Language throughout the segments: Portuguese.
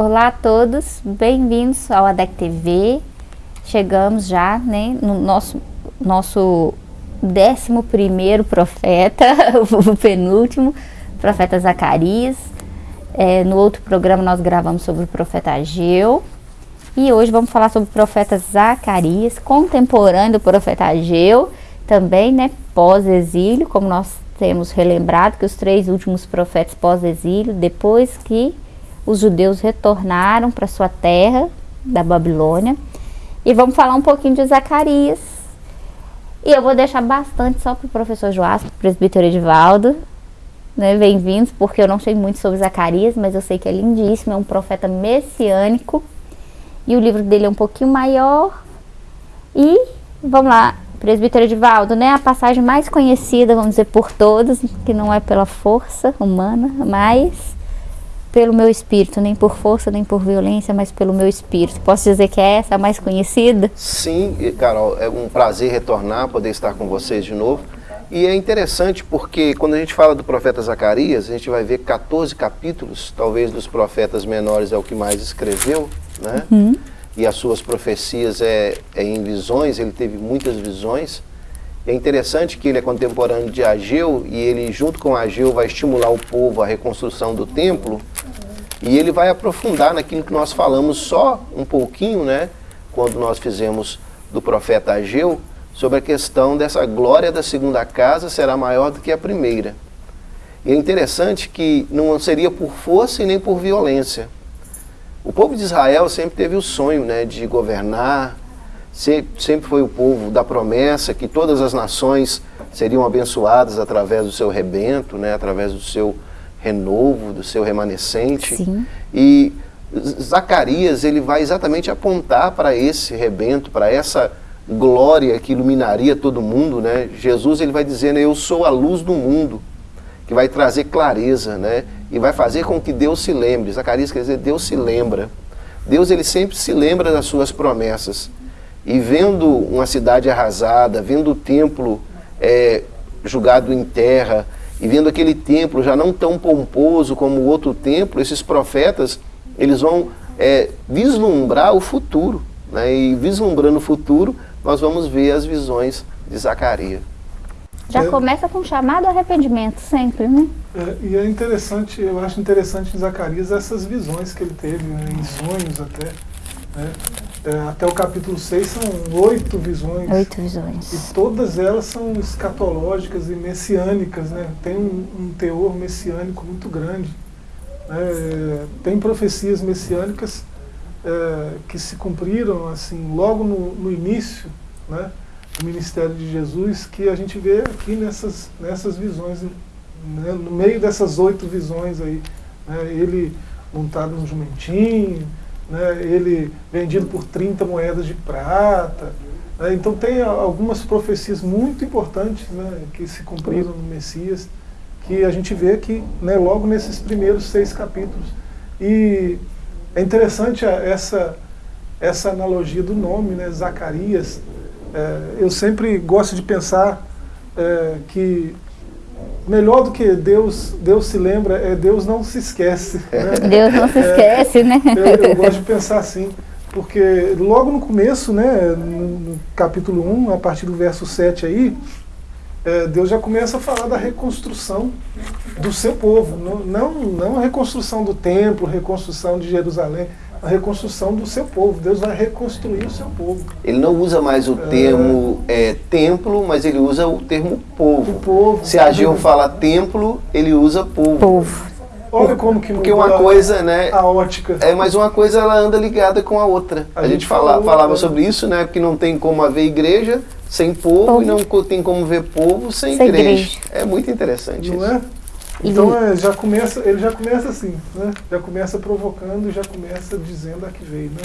Olá a todos, bem-vindos ao ADEC TV. Chegamos já né, no nosso, nosso décimo primeiro profeta, o penúltimo, profeta Zacarias. É, no outro programa nós gravamos sobre o profeta Ageu. E hoje vamos falar sobre o profeta Zacarias, contemporâneo do profeta Ageu, também né, pós-exílio, como nós temos relembrado que os três últimos profetas pós-exílio, depois que os judeus retornaram para sua terra da Babilônia. E vamos falar um pouquinho de Zacarias. E eu vou deixar bastante só para o professor Joás, presbítero Edivaldo. Né, Bem-vindos, porque eu não sei muito sobre Zacarias, mas eu sei que é lindíssimo, é um profeta messiânico. E o livro dele é um pouquinho maior. E vamos lá, presbítero Edivaldo, né? A passagem mais conhecida, vamos dizer, por todos, que não é pela força humana, mas pelo meu espírito, nem por força, nem por violência, mas pelo meu espírito. Posso dizer que é essa a mais conhecida? Sim, Carol, é um prazer retornar, poder estar com vocês de novo. E é interessante porque quando a gente fala do profeta Zacarias, a gente vai ver 14 capítulos, talvez dos profetas menores é o que mais escreveu, né? Uhum. E as suas profecias é, é em visões, ele teve muitas visões. É interessante que ele é contemporâneo de Ageu e ele, junto com Ageu, vai estimular o povo à reconstrução do templo. E ele vai aprofundar naquilo que nós falamos só um pouquinho, né? Quando nós fizemos do profeta Ageu, sobre a questão dessa glória da segunda casa será maior do que a primeira. E é interessante que não seria por força e nem por violência. O povo de Israel sempre teve o sonho né, de governar, sempre foi o povo da promessa que todas as nações seriam abençoadas através do seu rebento, né, através do seu renovo, do seu remanescente. Sim. E Zacarias ele vai exatamente apontar para esse rebento, para essa glória que iluminaria todo mundo, né? Jesus ele vai dizendo, eu sou a luz do mundo, que vai trazer clareza, né? E vai fazer com que Deus se lembre. Zacarias quer dizer, Deus se lembra. Deus ele sempre se lembra das suas promessas. E vendo uma cidade arrasada, vendo o templo é, julgado em terra, e vendo aquele templo já não tão pomposo como o outro templo, esses profetas, eles vão é, vislumbrar o futuro. Né? E vislumbrando o futuro, nós vamos ver as visões de Zacarias. Já é, começa com chamado arrependimento, sempre, né? É, e é interessante, eu acho interessante em Zacarias essas visões que ele teve, né, em sonhos até. Né? É, até o capítulo 6 são oito visões. Oito visões. E todas elas são escatológicas e messiânicas, né? Tem um, um teor messiânico muito grande. Né? Tem profecias messiânicas é, que se cumpriram assim logo no, no início né, do ministério de Jesus, que a gente vê aqui nessas, nessas visões, né, no meio dessas oito visões aí. Né, ele montado num jumentinho, né, ele vendido por 30 moedas de prata. Né, então tem algumas profecias muito importantes né, que se cumpriram no Messias, que a gente vê aqui né, logo nesses primeiros seis capítulos. E é interessante essa, essa analogia do nome, né, Zacarias. É, eu sempre gosto de pensar é, que melhor do que Deus, Deus se lembra, é Deus não se esquece. Né? Deus não se esquece, é, né? Eu, eu, gosto de pensar assim, porque logo no começo, né, no, capítulo 1, a partir do verso 7 aí, é, Deus já começa a falar da reconstrução do seu povo. Não, não, não a reconstrução do templo, reconstrução de Jerusalém, a reconstrução do seu povo. Deus vai reconstruir o seu povo. Ele não usa mais o termo é, templo, mas ele usa o termo povo. O povo. Se Ageu fala templo, ele usa povo. Povo. Olha como que Porque uma coisa, né? A ótica. É, mas uma coisa ela anda ligada com a outra. A, a gente, gente fala, falou, falava é. sobre isso, né? Que não tem como haver igreja sem povo, povo. e não tem como ver povo sem, sem igreja. igreja. É muito interessante não isso. É? Então é, já começa, ele já começa assim, né? Já começa provocando, já começa dizendo a que veio, né?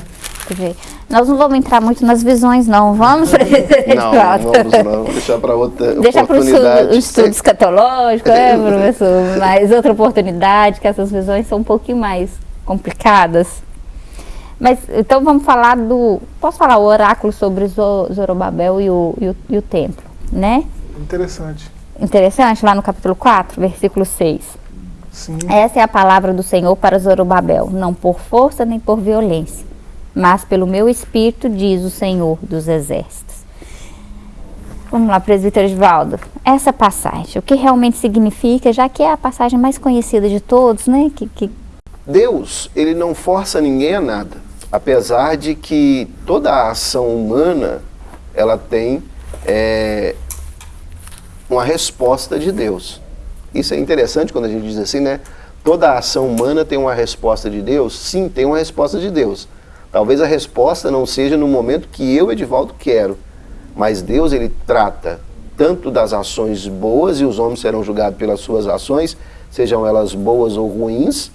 Que veio. Nós não vamos entrar muito nas visões, não. Vamos para Não, não vamos não. Deixar para outra Deixar para o estudo escatológico, é, professor? Mas outra oportunidade, que essas visões são um pouquinho mais complicadas. Mas então vamos falar do. Posso falar o oráculo sobre Zorobabel e o, e o, e o templo, né? Interessante interessante lá no capítulo 4, versículo 6. Sim. Essa é a palavra do Senhor para Zorobabel, não por força nem por violência, mas pelo meu espírito, diz o Senhor dos exércitos. Vamos lá, presbítero Edvaldo. Essa passagem, o que realmente significa, já que é a passagem mais conhecida de todos, né? Que, que... Deus, ele não força ninguém a nada. Apesar de que toda a ação humana, ela tem é, uma resposta de Deus. Isso é interessante quando a gente diz assim, né? Toda ação humana tem uma resposta de Deus? Sim, tem uma resposta de Deus. Talvez a resposta não seja no momento que eu, Edivaldo, quero mas Deus ele trata tanto das ações boas e os homens serão julgados pelas suas ações, sejam elas boas ou ruins.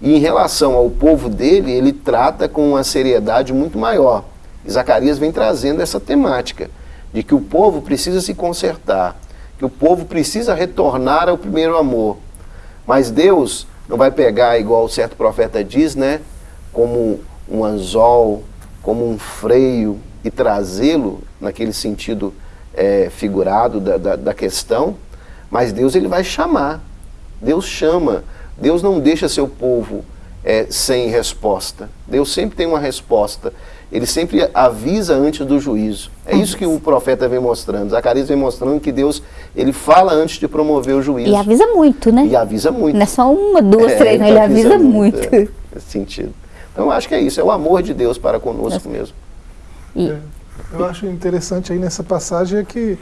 E em relação ao povo dele, ele trata com uma seriedade muito maior. Zacarias vem trazendo essa temática de que o povo precisa se consertar, que o povo precisa retornar ao primeiro amor. Mas Deus não vai pegar, igual certo profeta diz, né, como um anzol, como um freio, e trazê-lo naquele sentido é, figurado da, da, da, questão, mas Deus ele vai chamar. Deus chama. Deus não deixa seu povo é, sem resposta. Deus sempre tem uma resposta. Ele sempre avisa antes do juízo. É isso que o profeta vem mostrando. Zacarias vem mostrando que Deus ele fala antes de promover o juízo. E avisa muito, né? E avisa muito. Não é só uma, duas, é, três, não, ele avisa, avisa muito. muito. É, nesse sentido. Então eu acho que é isso, é o amor de Deus para conosco mesmo. E... É, eu acho interessante aí nessa passagem é que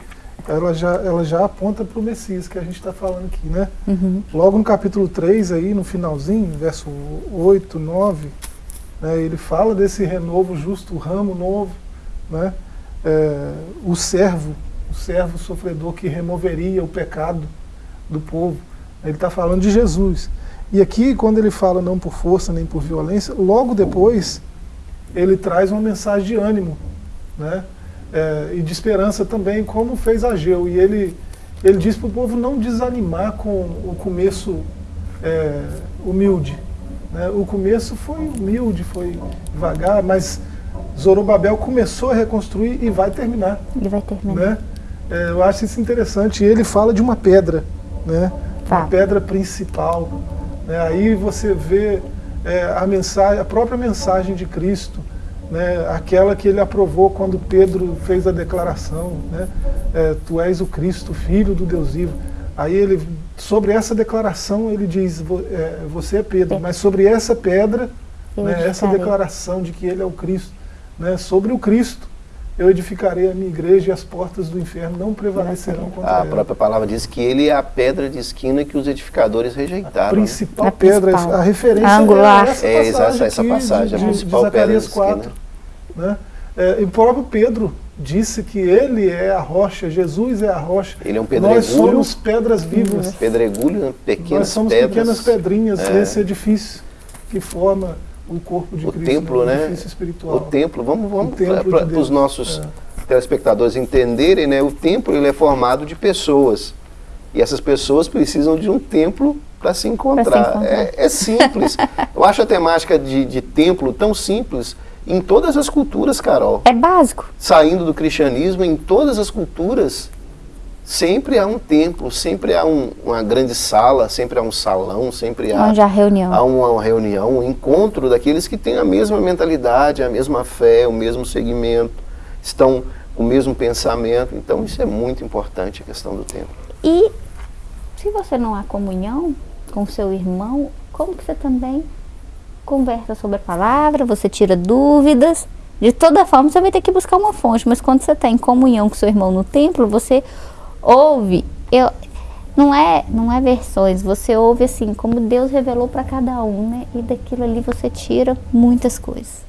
ela já, ela já aponta para o Messias que a gente está falando aqui, né? Uhum. Logo no capítulo 3, aí, no finalzinho, verso 8, 9, né, ele fala desse renovo justo, ramo novo, né? É, o servo, o servo sofredor que removeria o pecado do povo. Ele está falando de Jesus. E aqui, quando ele fala não por força nem por violência, logo depois ele traz uma mensagem de ânimo né? É, e de esperança também, como fez Ageu. E ele, ele diz para o povo não desanimar com o começo é, humilde. Né? O começo foi humilde, foi devagar, mas Zorobabel começou a reconstruir e vai terminar. Ele vai terminar. Né? É, eu acho isso interessante. E ele fala de uma pedra, né? Tá. uma pedra principal. Né? Aí você vê é, a, mensagem, a própria mensagem de Cristo, né, aquela que ele aprovou quando Pedro fez a declaração, né, é, tu és o Cristo, filho do Deus vivo. Aí ele, sobre essa declaração, ele diz, é, você é Pedro, mas sobre essa pedra, né, essa declaração de que ele é o Cristo, né, sobre o Cristo, eu edificarei a minha igreja e as portas do inferno não prevalecerão contra a ela. A própria palavra diz que ele é a pedra de esquina que os edificadores rejeitaram. A principal né? pedra, a, a referência Angular. é essa passagem, é, essa, essa passagem de, a principal de Zacarias pedra de 4. Né? É, e o próprio Pedro disse que ele é a rocha, Jesus é a rocha. Ele é um pedregulho. Nós somos pedras vivas. Pedregulho, né? pequenas Nós somos pedras. pequenas pedrinhas é. nesse edifício que forma o corpo de o Cristo. Templo, né? O edifício espiritual. O templo, vamos, vamos para os nossos é. telespectadores entenderem, né? O templo ele é formado de pessoas. E essas pessoas precisam de um templo para se encontrar. Se encontrar. É, é, simples. Eu acho a temática de, de templo tão simples em todas as culturas, Carol. É básico. Saindo do cristianismo, em todas as culturas, sempre há um templo, sempre há um, uma grande sala, sempre há um salão, sempre há, Onde há reunião. há uma, uma reunião, um encontro daqueles que têm a mesma mentalidade, a mesma fé, o mesmo segmento, estão com o mesmo pensamento. Então isso é muito importante, a questão do templo. E se você não há comunhão com seu irmão, como que você também conversa sobre a palavra, você tira dúvidas. De toda forma, você vai ter que buscar uma fonte, mas quando você está em comunhão com seu irmão no templo, você ouve. Eu, não é, não é versões, você ouve assim, como Deus revelou para cada um, né? E daquilo ali você tira muitas coisas.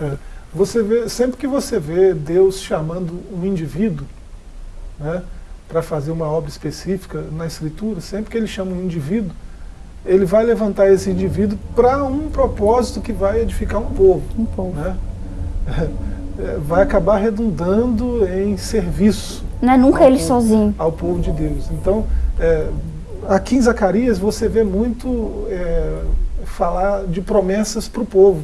É, você vê, sempre que você vê Deus chamando um indivíduo, né, para fazer uma obra específica na Escritura, sempre que ele chama um indivíduo, ele vai levantar esse indivíduo para um propósito que vai edificar um povo. Um povo. Né? Vai acabar redundando em serviço. Não é nunca ele povo, sozinho. Ao povo de Deus. Então, é, aqui em Zacarias você vê muito é, falar de promessas para o povo,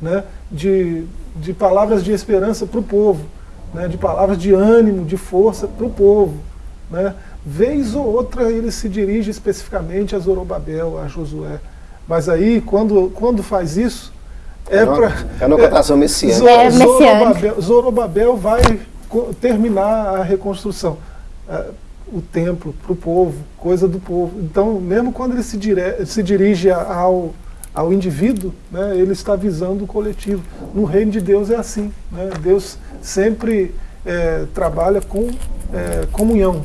né? de, de palavras de esperança para o povo, né? de palavras de ânimo, de força para o povo. Né? Vez ou outra ele se dirige especificamente a Zorobabel, a Josué. Mas aí, quando, quando faz isso, é, É para. é uma cotação messiânica. Zo- É messiânico. Zorobabel, Zorobabel vai terminar a reconstrução. Ah, o templo para o povo, coisa do povo. Então, mesmo quando ele se, dire- se dirige ao, ao indivíduo, né, ele está visando o coletivo. No reino de Deus é assim. Né? Deus sempre eh, trabalha com eh, comunhão.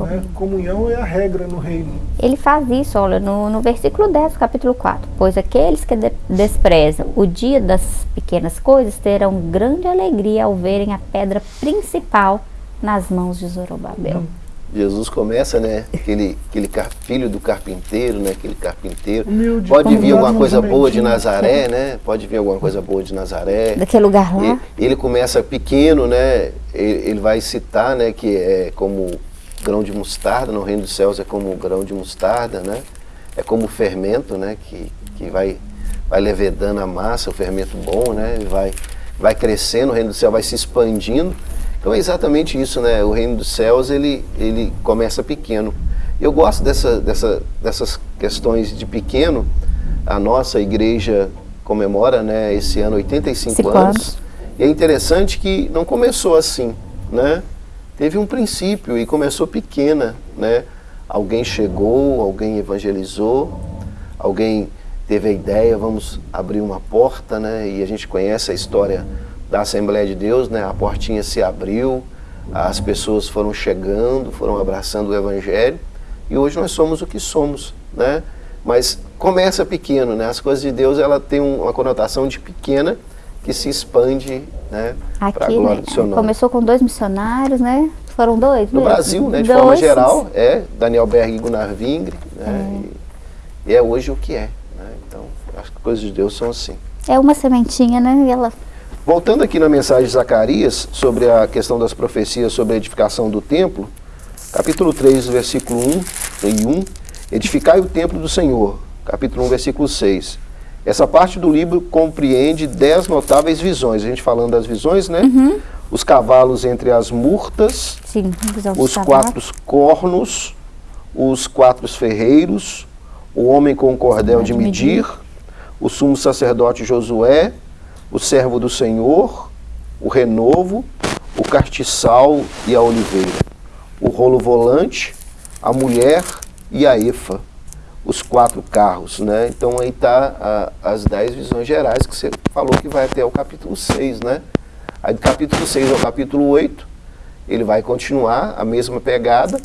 Né? Comunhão é a regra no reino. Ele faz isso, olha, no, no versículo 10 do capítulo 4. Pois aqueles que de- desprezam o dia das pequenas coisas terão grande alegria ao verem a pedra principal nas mãos de Zorobabel. Hum. Jesus começa, né? Aquele, aquele car- filho do carpinteiro, né? Aquele carpinteiro. Humilde, Pode vir alguma coisa boa de. Nazaré, né? Pode vir alguma coisa boa de Nazaré. Daquele lugar lá. E- Ele começa pequeno, né? Ele, ele vai citar, né? Que é como grão de mostarda, no reino dos céus é como grão de mostarda, né? É como o fermento, né? Que, que vai, vai levedando a massa, o fermento bom, né? Vai, vai crescendo, o reino do céu vai se expandindo. Então é exatamente isso, né? O reino dos céus, ele, ele começa pequeno. Eu gosto dessa, dessa, dessas questões de pequeno. A nossa igreja comemora, né, esse ano 85 Cinco anos. anos. E é interessante que não começou assim, né? Teve um princípio e começou pequena, né? Alguém chegou, alguém evangelizou, alguém teve a ideia, vamos abrir uma porta, né? E a gente conhece a história da Assembleia de Deus, né? A portinha se abriu, as pessoas foram chegando, foram abraçando o Evangelho e hoje nós somos o que somos, né? Mas começa pequeno, né? As coisas de Deus ela tem um- uma conotação de pequena que se expande, né? Para a glória né, do seu nome. começou com dois missionários, né? Foram dois? No mesmo? Brasil, né? De Dois. forma geral, é Daniel Berg e Gunnar Vingre, né? E, e é hoje o que é, né? Então, as coisas de Deus são assim. É uma sementinha, né? E ela Voltando aqui na mensagem de Zacarias, sobre a questão das profecias sobre a edificação do templo, capítulo 3, versículo 1 e 1, edificai o templo do Senhor, capítulo 1, versículo 6. Essa parte do livro compreende dez notáveis visões, a gente falando das visões, né? Os cavalos entre as murtas, Sim, os quatro cornos, os quatro ferreiros, o homem com o cordel de de medir, o sumo sacerdote Josué, o servo do Senhor, o renovo, o castiçal e a oliveira, o rolo volante, a mulher e a efa, os quatro carros, né? Então aí tá a- as dez visões gerais que você falou que vai até o capítulo 6, né? Aí do capítulo 6 ao capítulo 8, ele vai continuar a mesma pegada.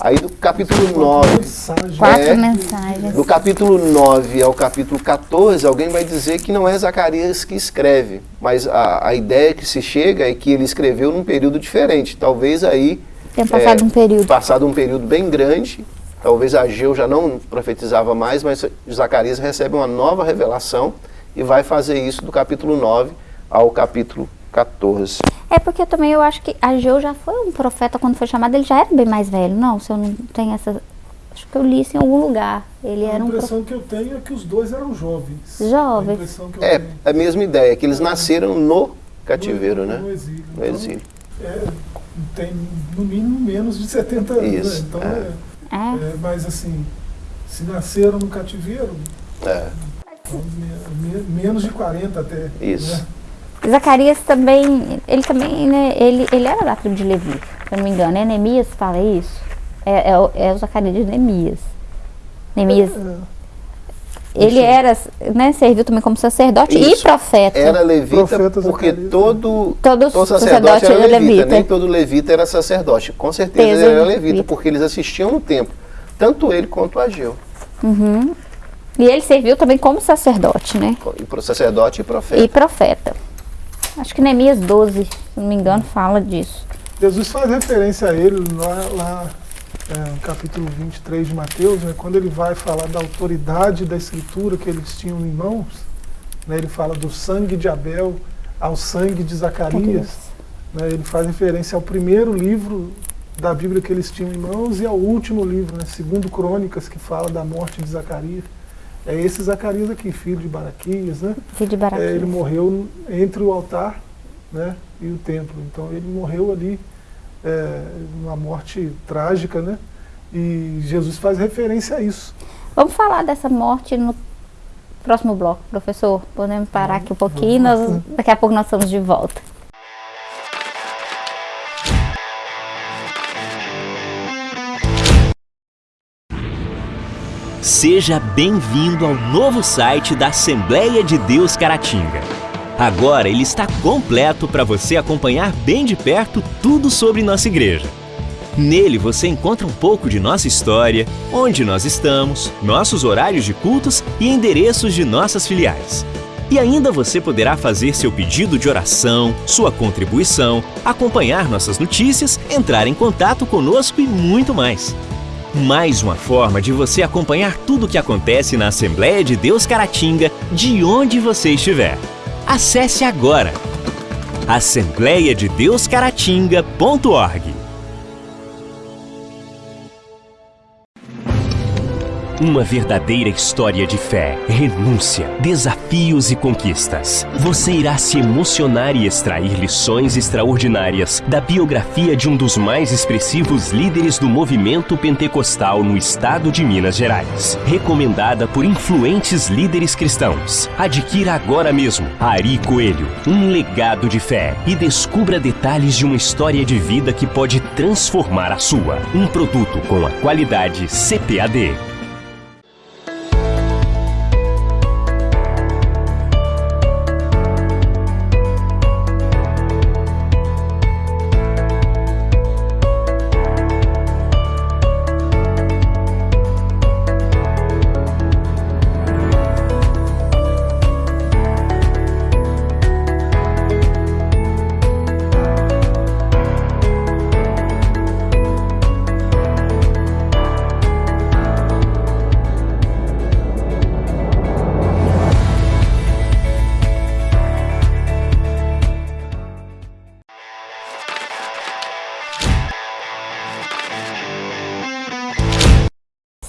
Aí do capítulo 9, Mensagem. Quatro É. mensagens. do capítulo 9 ao capítulo 14, alguém vai dizer que não é Zacarias que escreve, mas a, a ideia que se chega é que ele escreveu num período diferente. Talvez aí Tem passado um período. passado um período bem grande, talvez Ageu já não profetizava mais, mas Zacarias recebe uma nova revelação e vai fazer isso do capítulo 9 ao capítulo 14. É porque também eu acho que Ageu já foi um profeta quando foi chamado, ele já era bem mais velho, não? Se eu não tenho essa. Acho que eu li isso em algum lugar. Ele A era um impressão que eu tenho é que os dois eram jovens. Jovens. A impressão que eu É tenho. a mesma ideia, que eles nasceram no cativeiro, no, né? No exílio. No Então, exílio. é, tem no mínimo menos de 70 anos. Isso, Né? Então, é. é. É. é, mas assim, se nasceram no cativeiro, É, então, me- me- menos de 40 até. Isso. né? Zacarias também, ele também, né, ele, ele era da tribo de Levi, se eu não me engano. É Neemias fala isso? É, é, o- é o Zacarias de Neemias. Neemias, É, ele era, né, serviu também como sacerdote e Isso. profeta. Era levita Profeta porque todo, Todo todo sacerdote sacerdote era era levita, levita. nem todo levita era sacerdote. Com certeza Certeza, ele era levita. levita, porque eles assistiam no templo, tanto ele quanto Ageu, Uhum. E ele serviu também como sacerdote, né? e pro sacerdote e profeta. E profeta. Acho que Neemias 12, se não me engano, fala disso. Jesus faz referência a ele lá, lá é, no capítulo 23 de Mateus, né, quando ele vai falar da autoridade da escritura que eles tinham em mãos, né, ele fala do sangue de Abel ao sangue de Zacarias. né, ele faz referência ao primeiro livro da Bíblia que eles tinham em mãos e ao último livro, né, segundo Crônicas, que fala da morte de Zacarias. É esse Zacarias aqui, filho de Baraquias, né? Filho de Baraquias. É, ele morreu entre o altar né, e o templo. Então ele morreu ali é, uma morte trágica, né? E Jesus faz referência a isso. Vamos falar dessa morte no próximo bloco, professor. Podemos parar aqui um pouquinho, nós, daqui a pouco nós estamos de volta. Seja bem-vindo ao novo site da Assembleia de Deus Caratinga. Agora ele está completo para você acompanhar bem de perto tudo sobre nossa igreja. Nele você encontra um pouco de nossa história, onde nós estamos, nossos horários de cultos e endereços de nossas filiais. E ainda você poderá fazer seu pedido de oração, sua contribuição, acompanhar nossas notícias, entrar em contato conosco e muito mais. Mais uma forma de você acompanhar tudo o que acontece na Assembleia de Deus Caratinga, de onde você estiver. Acesse agora assembleiadedeuscaratinga.org. Uma verdadeira história de fé, renúncia, desafios e conquistas. Você irá se emocionar e extrair lições extraordinárias da biografia de um dos mais expressivos líderes do movimento pentecostal no estado de Minas Gerais. Recomendada por influentes líderes cristãos. Adquira agora mesmo Ari Coelho, um legado de fé e descubra detalhes de uma história de vida que pode transformar a sua. Um produto com a qualidade CPAD.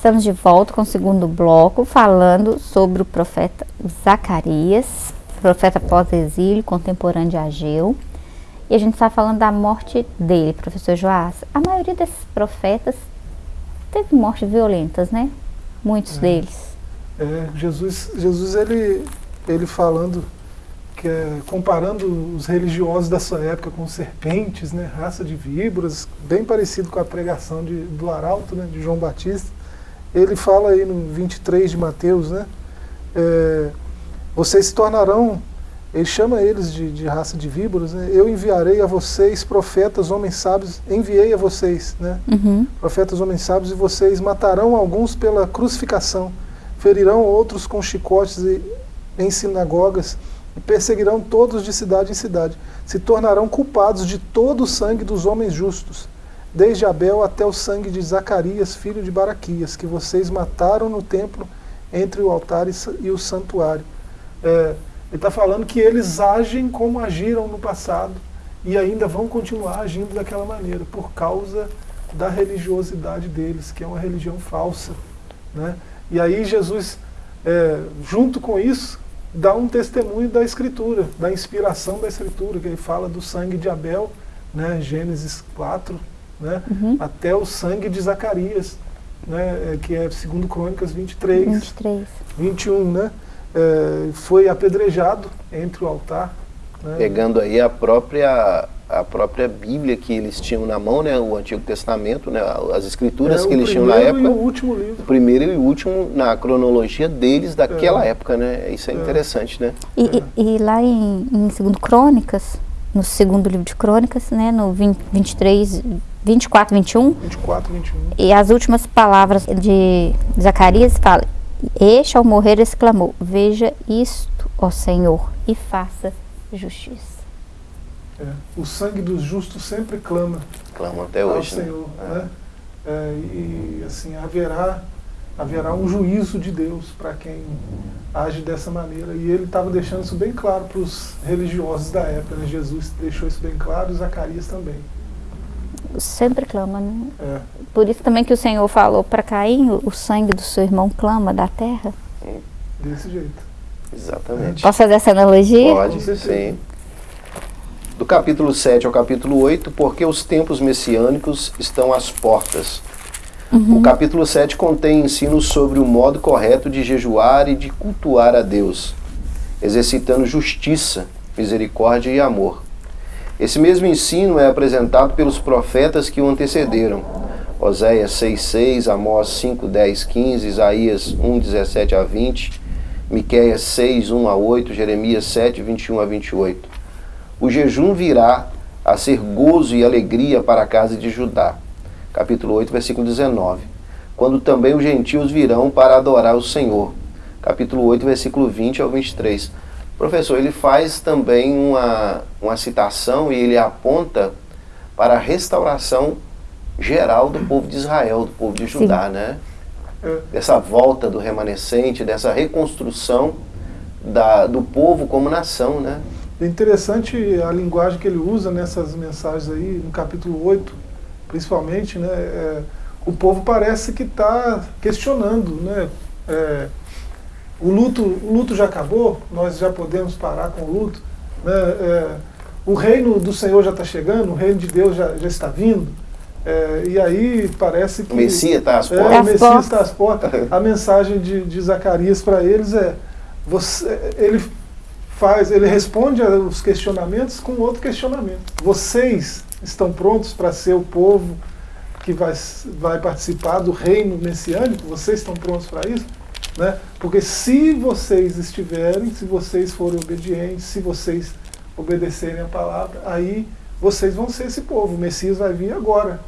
Estamos de volta com o segundo bloco, falando sobre o profeta Zacarias, profeta pós-exílio, contemporâneo de Ageu. E a gente está falando da morte dele, professor Joás. A maioria desses profetas teve mortes violentas, né? Muitos é. deles. É, Jesus, Jesus ele, ele falando, que é, comparando os religiosos da sua época com serpentes, né, raça de víboras, bem parecido com a pregação de, do Arauto, né, de João Batista ele fala aí no 23 de Mateus, né? É, vocês se tornarão, ele chama eles de, de raça de víboras, né? Eu enviarei a vocês profetas, homens sábios, enviei a vocês, né? Uhum. Profetas, homens sábios, e vocês matarão alguns pela crucificação, ferirão outros com chicotes e, em sinagogas, e perseguirão todos de cidade em cidade. Se tornarão culpados de todo o sangue dos homens justos desde Abel até o sangue de Zacarias, filho de Baraquias, que vocês mataram no templo entre o altar e o santuário. É, ele está falando que eles agem como agiram no passado e ainda vão continuar agindo daquela maneira, por causa da religiosidade deles, que é uma religião falsa. Né? E aí Jesus, é, junto com isso, dá um testemunho da Escritura, da inspiração da Escritura, que ele fala do sangue de Abel, né? Gênesis 4, né? Uhum. até o sangue de Zacarias, né? É, que é segundo Crônicas 23, 23. 21, né? É, foi apedrejado entre o altar. Né? Pegando aí a própria a própria Bíblia que eles tinham na mão, né, o Antigo Testamento, né, as escrituras é, que eles tinham na época. E o último livro. O primeiro e o último na cronologia deles daquela é. época, né? Isso é, é. interessante, né? E, e, e lá em, em Segundo Crônicas, no segundo livro de Crônicas, né, no 20, 23, 24, 21. 24, 21. E as últimas palavras de Zacarias fala: Este ao morrer exclamou: Veja isto, ó Senhor, e faça justiça. É, o sangue dos justos sempre clama. Clama até hoje. Ao né? Senhor, é. né? É, e assim haverá haverá um juízo de Deus para quem age dessa maneira. E ele estava deixando isso bem claro para os religiosos da época. Né? Jesus deixou isso bem claro e Zacarias também sempre clama, né? É. Por isso também que o Senhor falou para Caim, o sangue do seu irmão clama da terra. Desse jeito. Exatamente. Posso fazer essa analogia? Pode, sim. do capítulo 7 ao capítulo 8, porque os tempos messiânicos estão às portas. Uhum. O capítulo 7 contém ensinos sobre o modo correto de jejuar e de cultuar a Deus, exercitando justiça, misericórdia e amor. Esse mesmo ensino é apresentado pelos profetas que o antecederam. Oséias 6,6, Amós 5, 10, 15, Isaías 1, 17 a 20, Miqueias 6, 1 a 8, Jeremias 7, 21 a 28. O jejum virá a ser gozo e alegria para a casa de Judá. Capítulo 8, versículo 19. Quando também os gentios virão para adorar o Senhor. Capítulo 8, versículo 20 ao 23. Professor, ele faz também uma, uma citação e ele aponta para a restauração geral do povo de Israel, do povo de Judá, Sim. né? É. Dessa volta do remanescente, dessa reconstrução da, do povo como nação, né? É interessante a linguagem que ele usa nessas mensagens aí, no capítulo 8, principalmente, né? É, o povo parece que está questionando, né? É, o, luto, o luto já acabou, nós já podemos parar com o luto. Né? É, o reino do Senhor já está chegando, o reino de Deus já, já está vindo. É, e aí parece que... O Messias está às portas. É, o Messias está às portas. A mensagem de, de Zacarias para eles é, você, ele faz, ele responde aos questionamentos com outro questionamento. Vocês estão prontos para ser o povo que vai, vai participar do reino messiânico? Vocês estão prontos para isso? Né? Porque se vocês estiverem, se vocês forem obedientes, se vocês obedecerem a palavra, aí vocês vão ser esse povo. O Messias vai vir agora.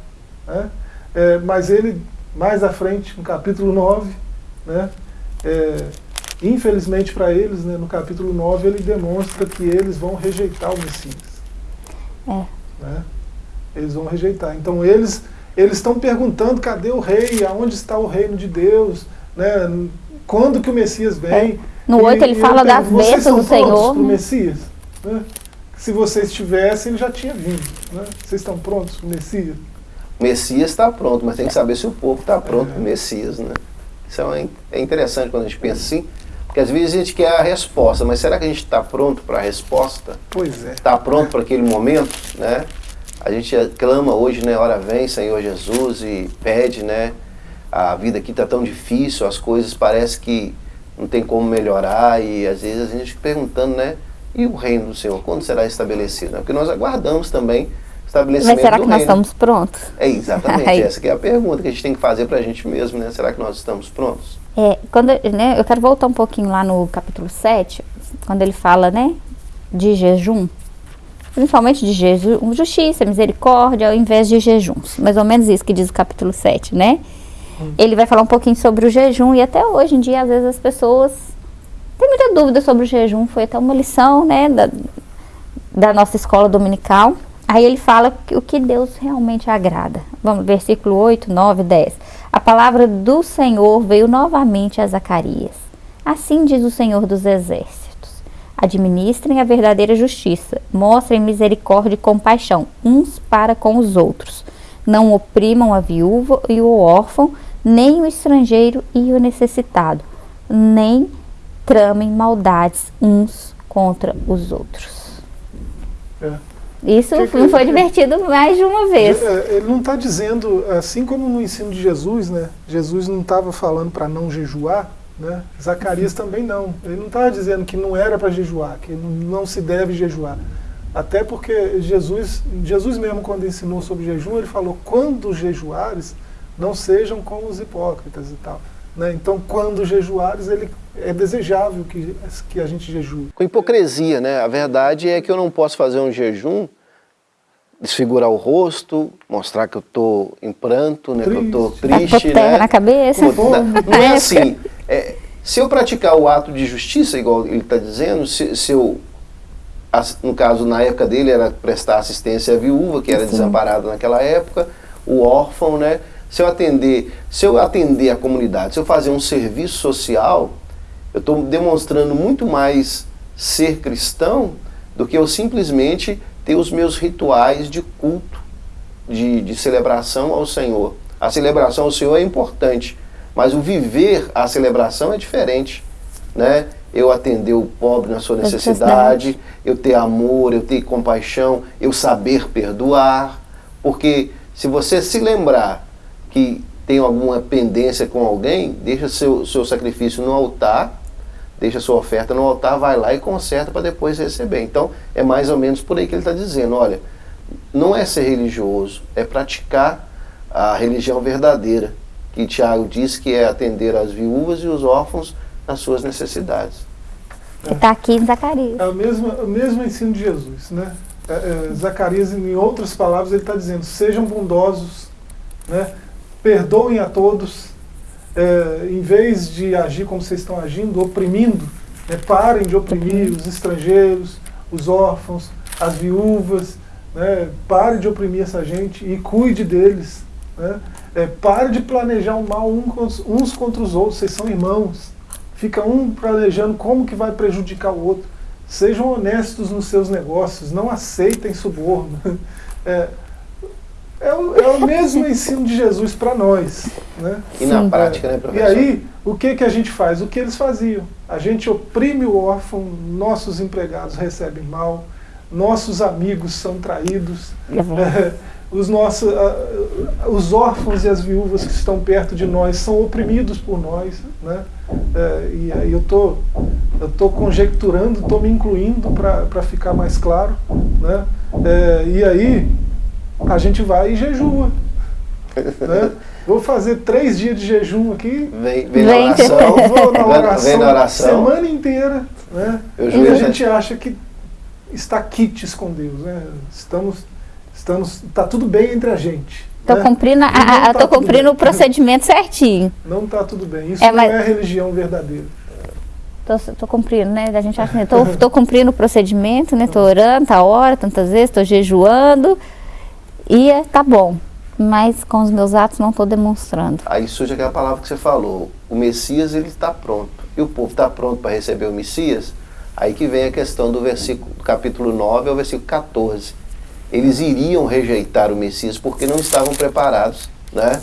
Né? É, mas ele, mais à frente, no capítulo 9, né, é, Infelizmente para eles, né, no capítulo 9, ele demonstra que eles vão rejeitar o Messias. É. Né? Eles vão rejeitar. Então eles eles estão perguntando cadê o rei, aonde está o reino de Deus, né? Quando que o Messias vem. É. No 8 ele fala das bênçãos do Senhor. Né? Messias? Né? Se vocês tivessem, ele já tinha vindo. Né? Vocês estão prontos para o Messias? O Messias está pronto, mas tem que saber se o povo está pronto é. para o Messias. Né? Isso é, é interessante quando a gente pensa assim. Porque às vezes a gente quer a resposta, mas será que a gente está pronto para a resposta? Pois é. Está pronto para aquele momento, né? A gente clama hoje, né? Hora vem, Senhor Jesus, e pede, né? A vida aqui está tão difícil, as coisas parece que não tem como melhorar e às vezes a gente fica perguntando, né? E o reino do Senhor, quando será estabelecido? Porque nós aguardamos também estabelecimento Mas será que nós estamos prontos? É exatamente, essa é a pergunta que a gente tem que fazer para a gente mesmo, né? Será que nós estamos prontos? É, quando, né, eu quero voltar um pouquinho lá no capítulo 7, quando ele fala, né, de jejum, principalmente de jejum, justiça, misericórdia, ao invés de jejuns. Mais ou menos isso que diz o capítulo 7, né? Ele vai falar um pouquinho sobre o jejum e até hoje em dia, às vezes, as pessoas têm muita dúvida sobre o jejum. Foi até uma lição, né, da, da nossa escola dominical. Aí ele fala o que Deus realmente agrada. Vamos, versículo 8, 9, 10. A palavra do Senhor veio novamente a Zacarias. Assim diz o Senhor dos Exércitos: Administrem a verdadeira justiça, mostrem misericórdia e compaixão uns para com os outros. Não oprimam a viúva e o órfão, nem o estrangeiro e o necessitado, nem tramem maldades uns contra os outros. É. Isso que, que, foi divertido mais de uma vez. É, ele não está dizendo, assim como no ensino de Jesus, né? Jesus não estava falando para não jejuar, né? Zacarias também não. Ele não estava dizendo que não era para jejuar, que não se deve jejuar. Até porque Jesus, Jesus mesmo quando ensinou sobre jejum, ele falou, quando jejuares, não sejam como os hipócritas e tal. Né? Então, quando jejuares, ele é desejável que, que a gente jejue. Com hipocrisia, né? A verdade é que eu não posso fazer um jejum, desfigurar o rosto, mostrar que eu estou em pranto, né? Triste. que eu estou triste. né? na cabeça. Como, não, não é assim. É, se eu praticar o ato de justiça, igual ele está dizendo, se, se, eu, no caso, na época dele, era prestar assistência à viúva, que era Sim. desamparada naquela época, o órfão, né? Se eu atender, se eu atender a comunidade, se eu fazer um serviço social, eu estou demonstrando muito mais ser cristão do que eu simplesmente ter os meus rituais de culto, de, de celebração ao Senhor. A celebração ao Senhor é importante, mas o viver a celebração é diferente. Né? eu atender o pobre na sua necessidade, eu ter amor, eu ter compaixão, eu saber perdoar. Porque se você se lembrar que tem alguma pendência com alguém, deixa seu, seu sacrifício no altar, deixa sua oferta no altar, vai lá e conserta para depois receber. Então é mais ou menos por aí que ele está dizendo, olha, não é ser religioso, é praticar a religião verdadeira, que Tiago diz que é atender as viúvas e os órfãos nas suas necessidades. Está aqui em Zacarias. É o mesmo, o mesmo ensino de Jesus. Né? É, é, Zacarias, em outras palavras, ele está dizendo, sejam bondosos, né? Perdoem a todos, é, em vez de agir como vocês estão agindo, oprimindo, né? parem de oprimir os estrangeiros, os órfãos, as viúvas, né? pare de oprimir essa gente e cuide deles. Né? É, pare de planejar o mal uns contra os outros, vocês são irmãos. Fica um planejando como que vai prejudicar o outro. Sejam honestos nos seus negócios, não aceitem suborno. É, é, o, é o mesmo ensino de Jesus para nós. Né? E na Sim. prática, né, professor? E aí, o que, que a gente faz? O que eles faziam? A gente oprime o órfão, nossos empregados recebem mal, nossos amigos são traídos, é, os, nossos, uh, os órfãos e as viúvas que estão perto de nós são oprimidos por nós. Né? É, e aí eu tô, estou tô conjecturando, estou me incluindo para ficar mais claro. Né? É, e aí a gente vai e jejua. Né? Vou fazer três dias de jejum aqui. Vem, vem na oração. Vou na oração, vem na oração. semana inteira. Né? E a gente acha que está quites com Deus. Né? Estamos Estamos, tá tudo bem entre a gente. Estou né? cumprindo, a, tá tô cumprindo o procedimento certinho. Não está tudo bem. Isso é, não é religião verdadeira. Estou cumprindo, né? A gente acha que estou cumprindo o procedimento, né? Estou orando, tá hora, tantas vezes, estou jejuando e é, tá bom. Mas com os meus atos não estou demonstrando. Aí surge aquela palavra que você falou. O Messias ele está pronto. E o povo está pronto para receber o Messias? Aí que vem a questão do versículo, do capítulo 9 ao versículo 14 eles iriam rejeitar o Messias porque não estavam preparados, né?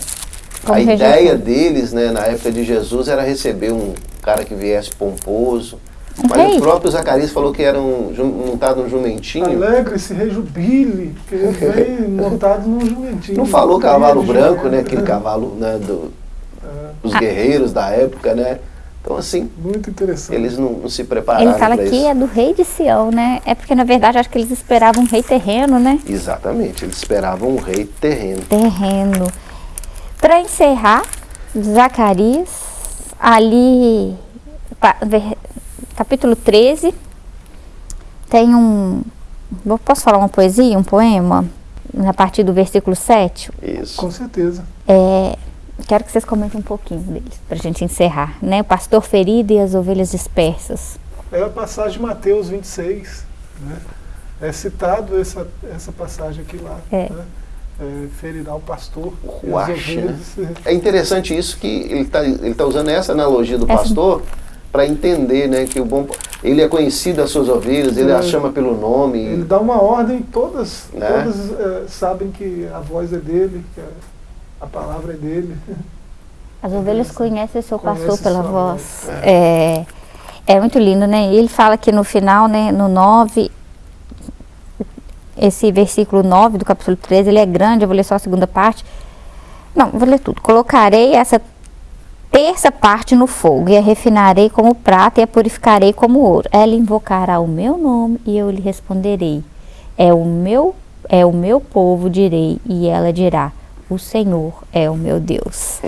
Como a rejeitar? ideia deles, né, na época de Jesus, era receber um cara que viesse pomposo. Mas Rei. o próprio Zacarias falou que era um, montado num jumentinho. Alegre-se, rejubile, porque ele veio montado num jumentinho. Não falou cavalo branco, né? Aquele cavalo né, do, é. dos guerreiros da época, né? Então, assim, Muito interessante. eles não, não se prepararam Ele fala que é do rei de Sião, né? É porque, na verdade, acho que eles esperavam um rei terreno, né? Exatamente, eles esperavam um rei terreno. Terreno. Para encerrar, Zacarias, ali, capítulo 13, tem um... Posso falar uma poesia, um poema? A partir do versículo 7? Isso. Com certeza. É, quero que vocês comentem um pouquinho deles, para a gente encerrar. Né? O pastor ferido e as ovelhas dispersas. É a passagem de Mateus 26. Né? É citado essa, essa passagem aqui lá. É. Né? É, ferirá o pastor. Né? É interessante isso que ele está ele tá usando essa analogia do essa... pastor para entender né, que o bom ele é conhecido das suas ovelhas, ele é, as chama pelo nome. Ele dá uma ordem, todas, né? todas é, sabem que a voz é dele, que é a palavra é dele. As ovelhas conhecem o seu pastor pela voz. É. é. é muito lindo, né? Ele fala que no final, né, no 9, esse versículo 9 do capítulo 13, ele é grande, eu vou ler só a segunda parte. Não, vou ler tudo. Colocarei essa terça parte no fogo, e a refinarei como prata, e a purificarei como ouro. Ela invocará o meu nome, e eu lhe responderei. É o meu, é o meu povo, direi, e ela dirá o Senhor é o meu Deus.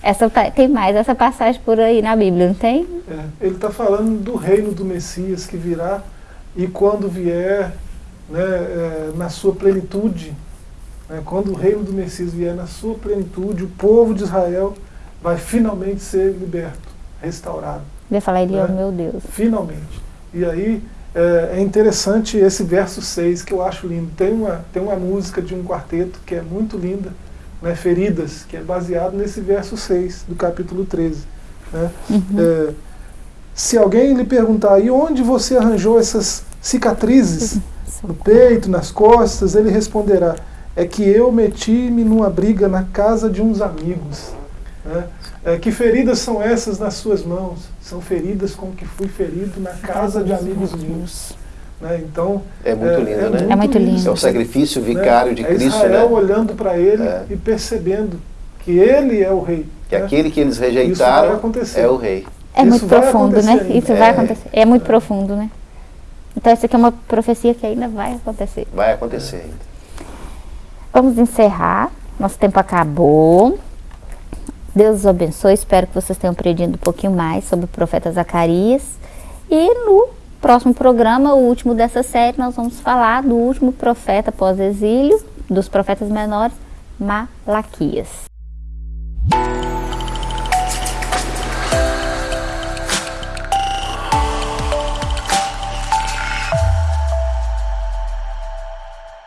Essa, tem mais essa passagem por aí na Bíblia, não tem? É, ele está falando do reino do Messias que virá e quando vier né, é, na sua plenitude, né, quando o reino do Messias vier na sua plenitude, o povo de Israel vai finalmente ser liberto, restaurado. Ele falar, ele né? meu Deus. Finalmente. E aí é, é, interessante esse verso 6 que eu acho lindo. Tem uma, tem uma música de um quarteto que é muito linda, né, feridas, que é baseado nesse verso 6 do capítulo 13. Né? Uhum. É, se alguém lhe perguntar, e onde você arranjou essas cicatrizes? No peito, nas costas, ele responderá, é que eu meti-me numa briga na casa de uns amigos. Né? É, que feridas são essas nas suas mãos? São feridas com que fui ferido na casa de amigos meus. Né? Então, é muito lindo, é, né? É muito lindo. É o sacrifício vicário né? de é Cristo, Israel né? olhando para ele É. e percebendo que ele é o rei. Que né? aquele que eles rejeitaram é o rei. É Isso muito profundo, né? acontecer Isso ainda. vai É. acontecer. É muito profundo, né? Então essa aqui é uma profecia que ainda vai acontecer. Vai acontecer ainda. Vamos encerrar. Nosso tempo acabou. Deus os abençoe. Espero que vocês tenham aprendido um pouquinho mais sobre o profeta Zacarias. E no próximo programa, o último dessa série, nós vamos falar do último profeta pós-exílio, dos profetas menores, Malaquias.